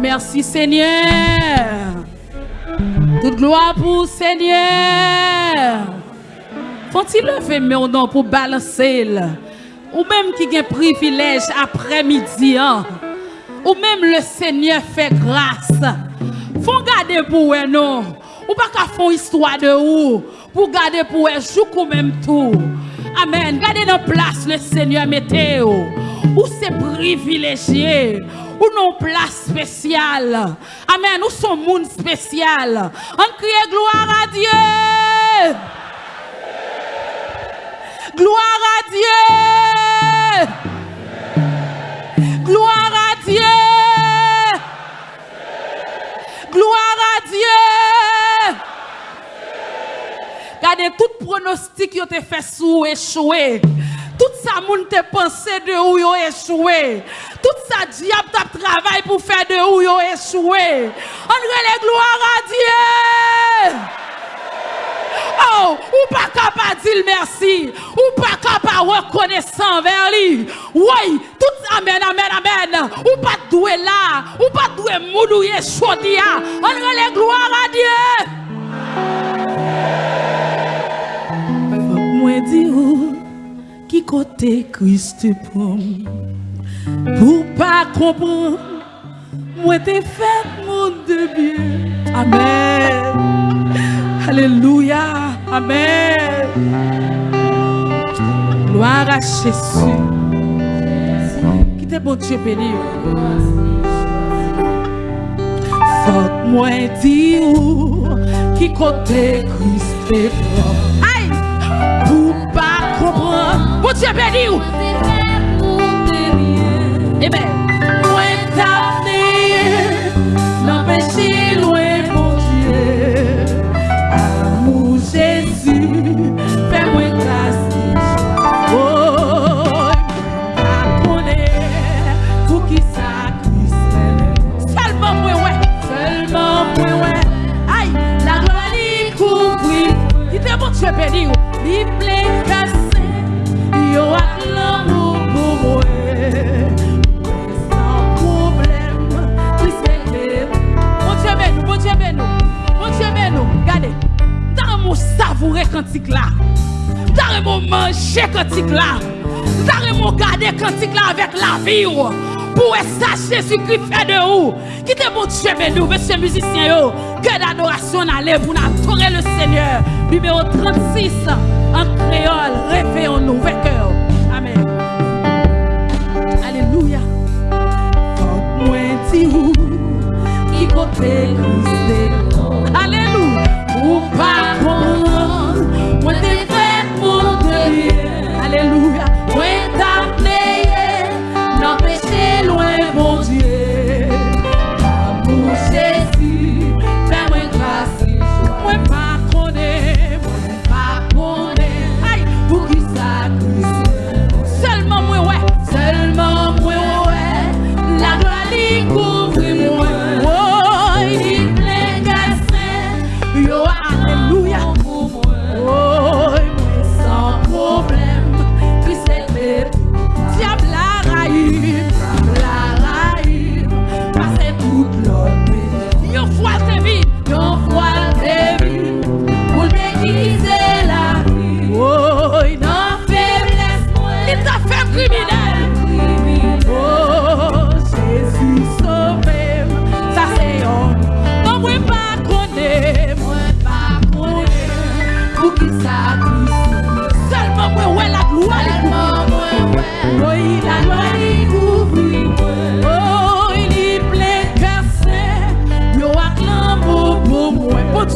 merci Seigneur. Toute gloire pour Seigneur. Faut-il lever mon nom pour balancer Ou même qui un privilège après-midi. Hein? Ou même le Seigneur fait grâce. Faut garder pour eux non? Ou pas qu'à faire histoire de où? Pour garder pour eux joue même tout. Amen. Gardez dans place le Seigneur météo. Ou c'est privilégié. Ou non place spéciale. Amen. Ou son monde spécial. On crie gloire à Dieu. Gloire à Dieu. Gloire à Dieu. Gloire à Dieu. Regardez tout pronostic qui été fait sous échoué. Tout ça, moun te pensé de où yo échoué. Tout ça, diable t'a travail pour faire de où yo échoué. On les gloire à Dieu. Oh, ou pas capable dire merci, ou pas capable reconnaissant vers lui. Oui, tout amen, amen, amen. Ou pas doué là, ou pas doué moudouye chodia. On les gloire à Dieu. Qui côté Christ pour pour pas comprendre moi t'ai fait mon de bien amen. Alléluia. Amen. Gloire à Jésus. Qui t'est bon Dieu béni? Faut moi dire qui côté Christ pour Dieu béni ou. Eh bien, Pour ça, Jésus-Christ fait de où? Qui te bon Dieu béni, monsieur musicien. Que d'adoration allait pour adorer le Seigneur. Numéro 36 en créole, réveillons-nous, cœur. Amen. Alléluia. Qui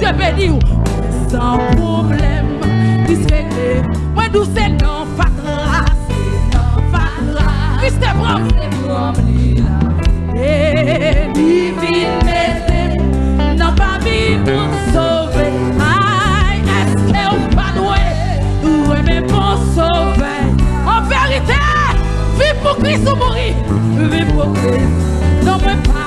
mwen pe di ou San problem, disregle Mwen dou se nan fatra Se nan fatra. Kriste bram Se bram li la E li ou En verite, vi pou kris ou mori Vi pou kris, non mwen pa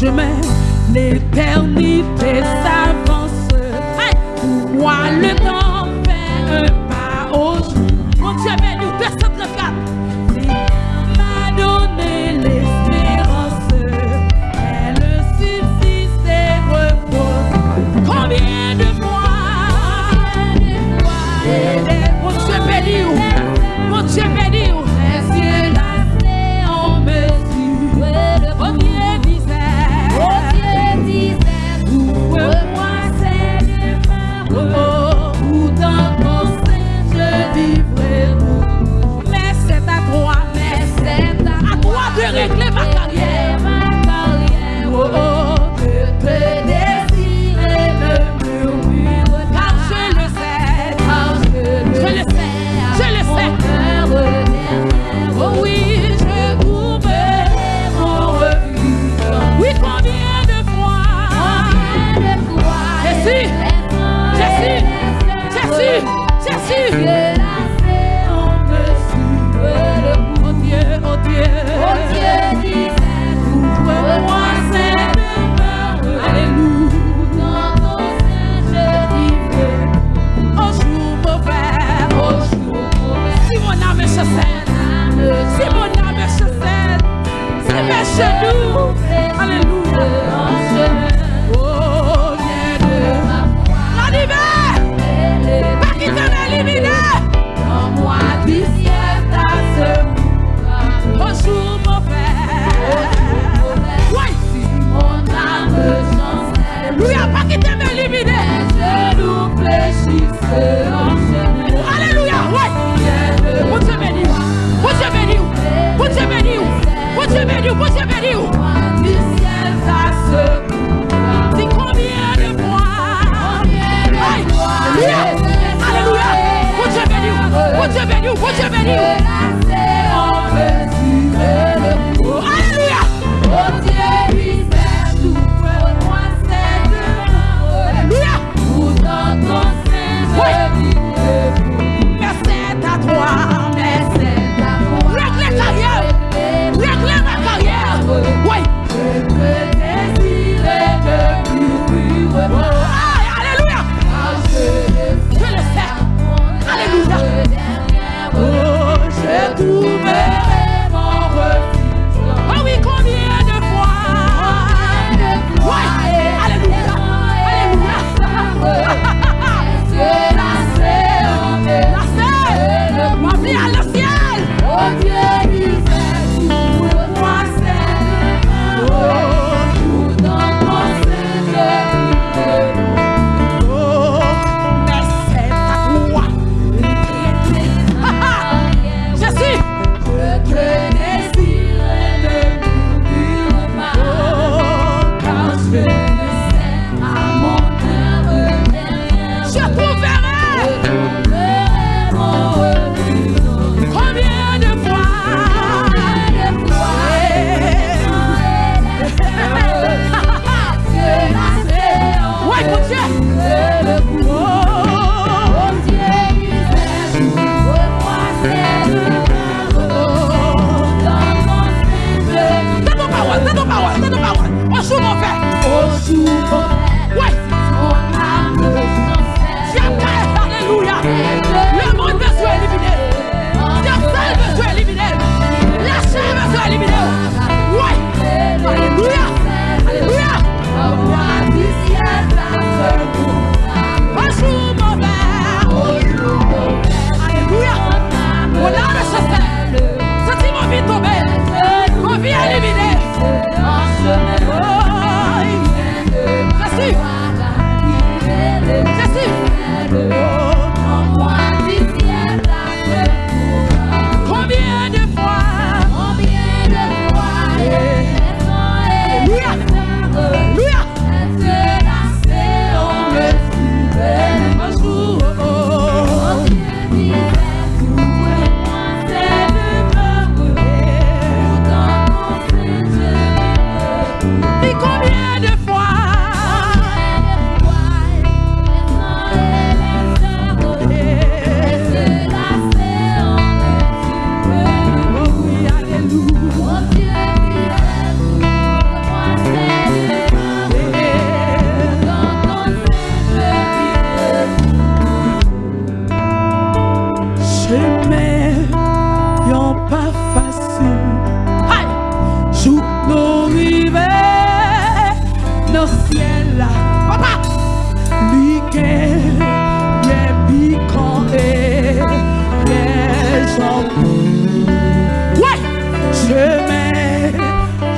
Règle les carrières. Règle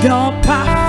yon pas